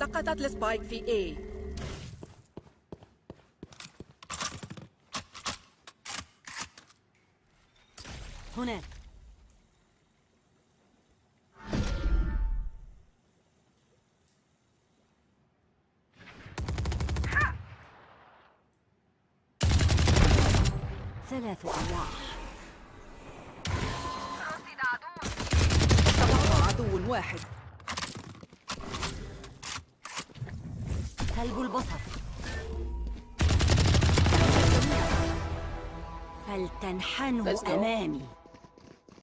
سقطت السبايك في A. هناك. ثلاث أرواح عدو واحد. سلب البصر فلتنحنوا. أمامي